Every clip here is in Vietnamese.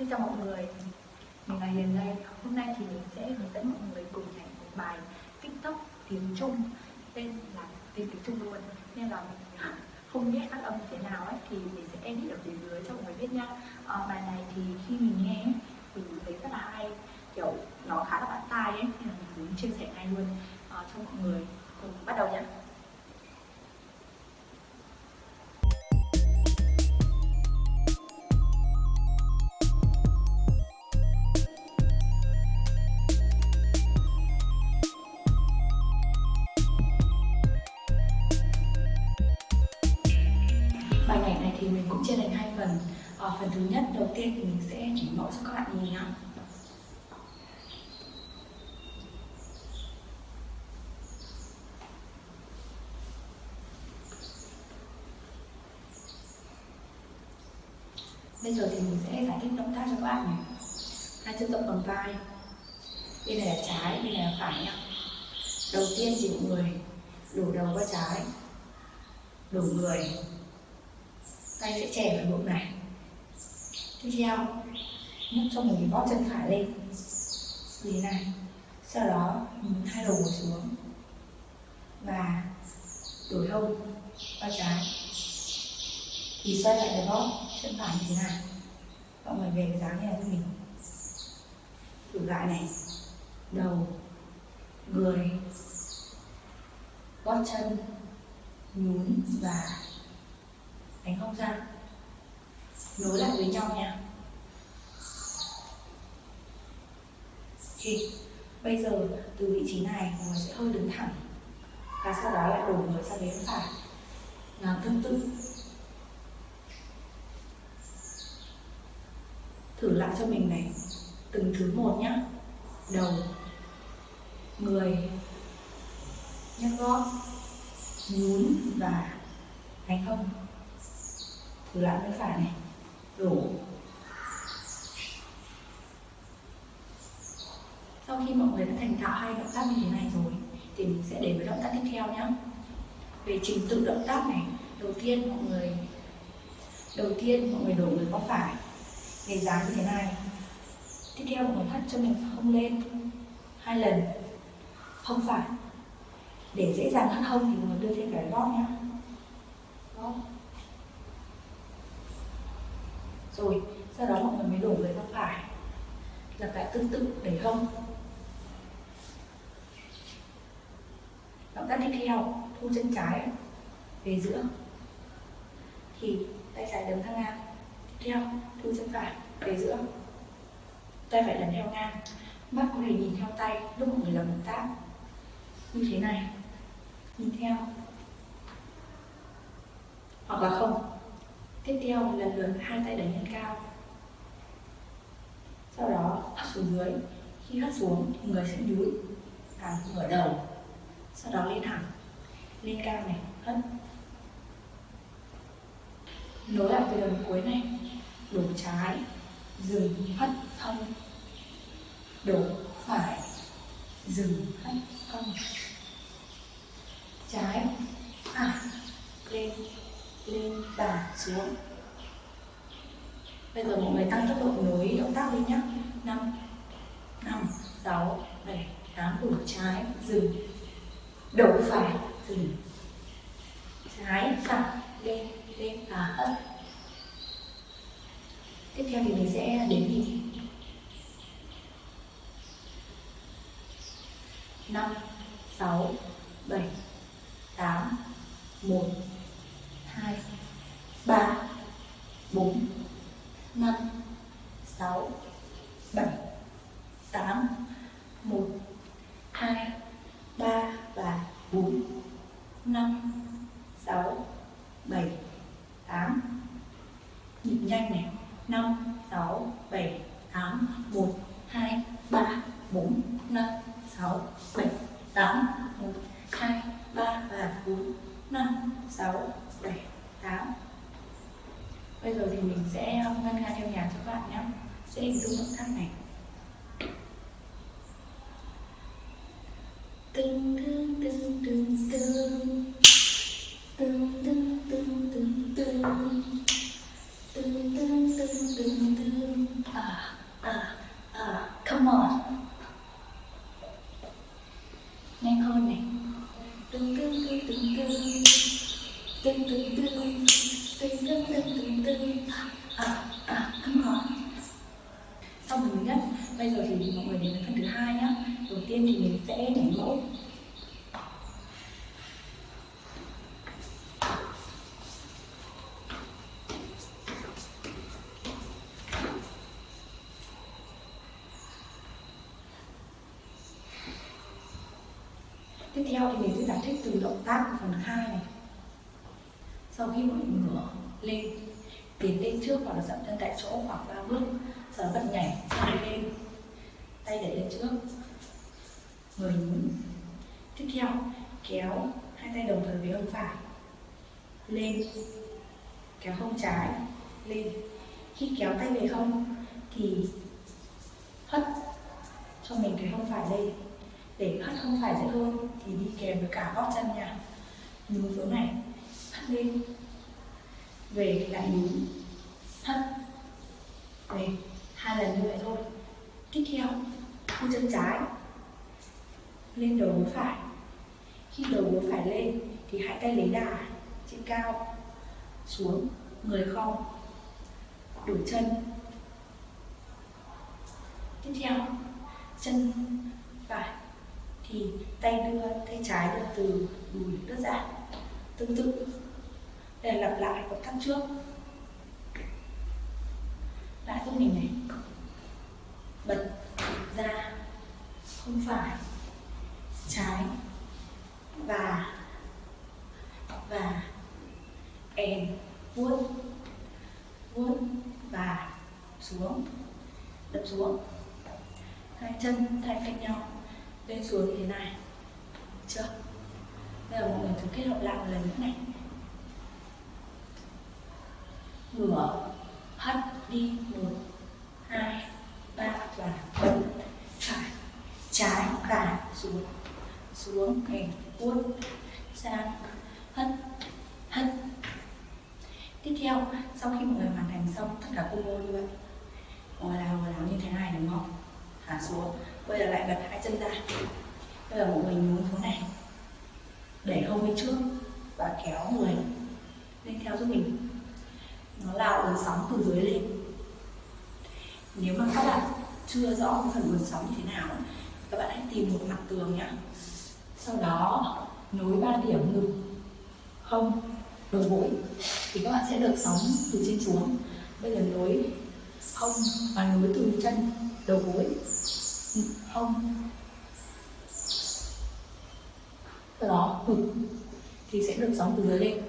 Xin chào mọi người, mình là Hiền đây. Hôm nay thì mình sẽ hướng dẫn mọi người cùng nhảy một bài TikTok tiếng Trung tên là tên tiếng Trung luôn nên là mình không biết phát âm như thế nào ấy thì mình sẽ edit ở phía dưới cho mọi người biết nha. À, bài này thì khi mình nghe thì mình thấy rất là hay kiểu nó khá là bắt tai ấy nên là mình muốn chia sẻ ngay luôn à, cho mọi người cùng bắt đầu nhé. Bài nhảy này thì mình cũng chia thành hai phần. À, phần thứ nhất đầu tiên thì mình sẽ chỉ mẫu cho các bạn nhìn nhá. Bây giờ thì mình sẽ giải thích động tác cho các bạn này. Hai chân rộng bằng vai. Bên này là trái bên này là phải nhá. Đầu tiên thì mọi người đổ đầu qua trái. Đổ người tay sẽ chè vào bụng này. Tiếp theo, nhấc cho mình bóp chân phải lên. Như thế này. Sau đó, mình hai đầu ngồi xuống. Và đổi hông qua trái. Thì xoay lại cái bóp chân phải như thế này. Mọi người về cái dáng như này cho mình. Thử lại này. Đầu, người, gót chân, nhún và cánh hông ra. Nối lại với nhau nha. Thì bây giờ từ vị trí này mọi người sẽ hơi đứng thẳng. Và sau đó lại đổ người sang bên phải. Làm tương tự thử lại cho mình này. Từng thứ một nhá. Đầu. Người. Nhấc gót nhún và đánh hông từ lại bên phải này. Đổ. Sau khi mọi người đã thành thạo hai động tác như thế này rồi, thì mình sẽ đến với động tác tiếp theo nhé về trình tự động tác này, đầu tiên mọi người, đầu tiên mọi người đổ người qua phải. Để dáng như thế này. Tiếp theo mọi người thắt cho mình hông lên hai lần. Không phải. Để dễ dàng thắt hông thì mọi người đưa thêm cái gót nhé gót rồi, sau đó mọi người mới đổ người ra phải. Lặp lại tương tự để hông. Động tác tiếp theo thu chân trái, về giữa. Thì tay trái đấm sang ngang. Tiếp theo, thu chân phải, về giữa. Tay phải lần theo ngang. Mắt có thể nhìn theo tay, lúc mọi người làm động tác. Như thế này. Nhìn theo. Hoặc là không tiếp theo lần lượt, hai tay đẩy lên cao. Sau đó hất xuống dưới. Khi hất xuống, thì người sẽ nhún thẳng ngửa đầu. Sau đó lên thẳng. Lên cao này, hất. Nối lại từ đầu cuối này. Đổ trái, dừng, hất thông đổ phải, dừng, hất thông trái lên và xuống. Bây giờ mọi người tăng tốc độ nối động tác lên nhé 5 5 6 7 8 đủ trái, dừng. Đầu phải, dừng. Trái thẳng lên lên và hất tiếp theo thì mình sẽ đến nhịp. 5 6 7 8 1 một, hai, ba và bốn, năm, sáu, bảy, tám. Nhịp nhanh này. Năm, sáu, bảy, tám, một, hai, ba, bốn, năm, sáu, bảy, tám. Một, hai, ba và bốn, năm, sáu, bảy, tám. Bây giờ thì mình sẽ ngân nga theo nhạc cho các bạn nhé. Sẽ hình dung động tác này. Đầu thì mình sẽ nhảy mẫu Tiếp theo thì mình sẽ giải thích từ động tác của phần 2 này. Sau khi mọi ngửa lên Tiến lên trước hoặc là dậm chân tại chỗ khoảng 3 bước Sau đó bật nhảy, sau lên. Tay đẩy lên trước. Người nhún Tiếp theo, kéo hai tay đồng thời với hông phải. Lên. Kéo hông trái. Lên. Khi kéo tay về hông Thì hất cho mình cái hông phải lên. Để hất hông phải dễ hơn thì đi kèm với cả gót chân nha. Nhún xuống này, hất lên. Về lại nhún hất. Về. Hai lần như vậy thôi. Tiếp theo khu chân trái lên đầu gối phải. Khi đầu gối phải lên, thì hai tay lấy đà trên cao, xuống, người không, đổi chân. Tiếp theo, chân phải, thì tay đưa, tay trái đưa từ đùi đưa ra. Tương tự để lặp lại động tác trước. Lại giúp mình này. Bật ra, không phải trái và và èn vuốt vuốt và xuống, đập xuống. Hai chân thay cạnh nhau, lên xuống như thế này. Chưa? Bây giờ mọi người thử kết hợp lại một lần nữa này. Ngửa hất đi, một, hai, ba và bật phải. Trái và xuống xuống hình uốn, sang hất hất. Tiếp theo sau khi mọi người hoàn thành xong tất cả combo như vậy ngồi người ngồi làm như thế này đúng không? Thả xuống. Bây giờ lại bật hai chân ra. Bây giờ mọi người nhún xuống này. Để hông lên trước và kéo người lên theo giúp mình. Nó là uốn sóng từ dưới lên. Nếu mà các bạn chưa rõ phần uốn sóng như thế nào các bạn hãy tìm một mặt tường nhé sau đó, nối ba điểm ngực, hông đầu gối thì các bạn sẽ được sóng từ trên xuống. Bây giờ nối hông và nối từ chân, đầu gối, hông. Sau đó, ngực, thì sẽ được sóng từ dưới lên.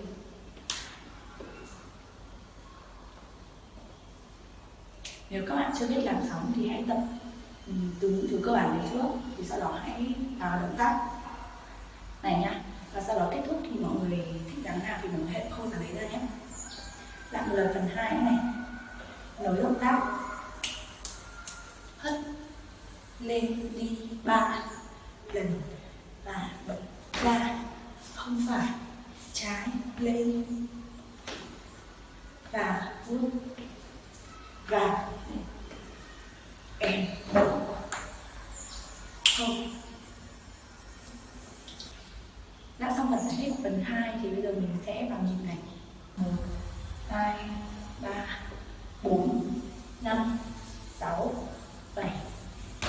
Nếu các bạn chưa biết làm sóng thì hãy tập ừ, từ những thứ cơ bản này trước, thì sau đó hãy tạo động tác này nhá, và sau đó kết thúc thì mọi người thích dáng nào thì mình người hãy khâu dáng đấy ra nhé. Lại một lần phần hai này. Nối động tác. Hất lên đi ba lần và bật ra không phải trái lên và vuốt và em không đã phần 2 thì bây giờ mình sẽ vào nhịp này. Một, hai, ba, bốn, năm, sáu, bảy,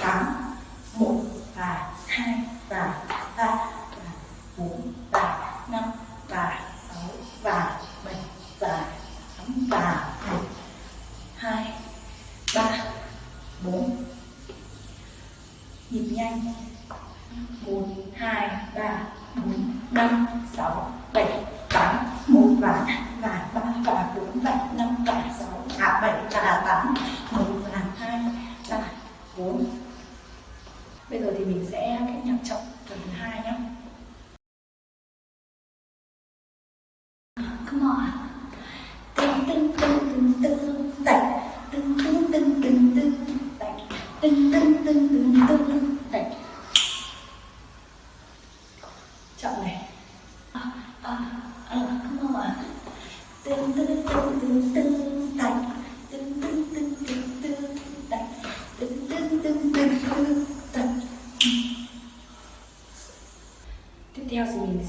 tám, một và hai và ba và bốn và năm và sáu và bảy và tám và một, hai, ba, bốn. Nhịp nhanh một hai ba bốn năm sáu bảy tám một và và ba và bốn và năm và sáu và bảy và tám một và hai ba bốn bây giờ thì mình sẽ kết nhạc trọng phần thứ hai nhé come on tưng tưng tưng tưng tưng tạch tưng tưng tưng tưng tưng tạch tưng tưng tưng tưng tưng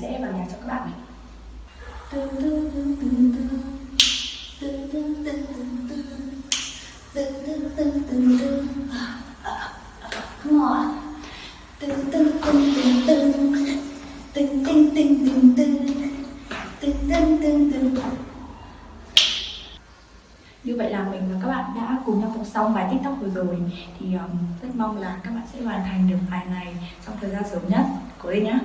sẽ vào nhạc cho các bạn này Come on Từng từng từng từng từng Từng từng từng từng từng Từng từng từng từng như vậy là mình và các bạn đã cùng nhau học xong bài tiktok vừa rồi thì um, rất mong là các bạn sẽ hoàn thành được bài này trong thời gian sớm nhất cố lên nhé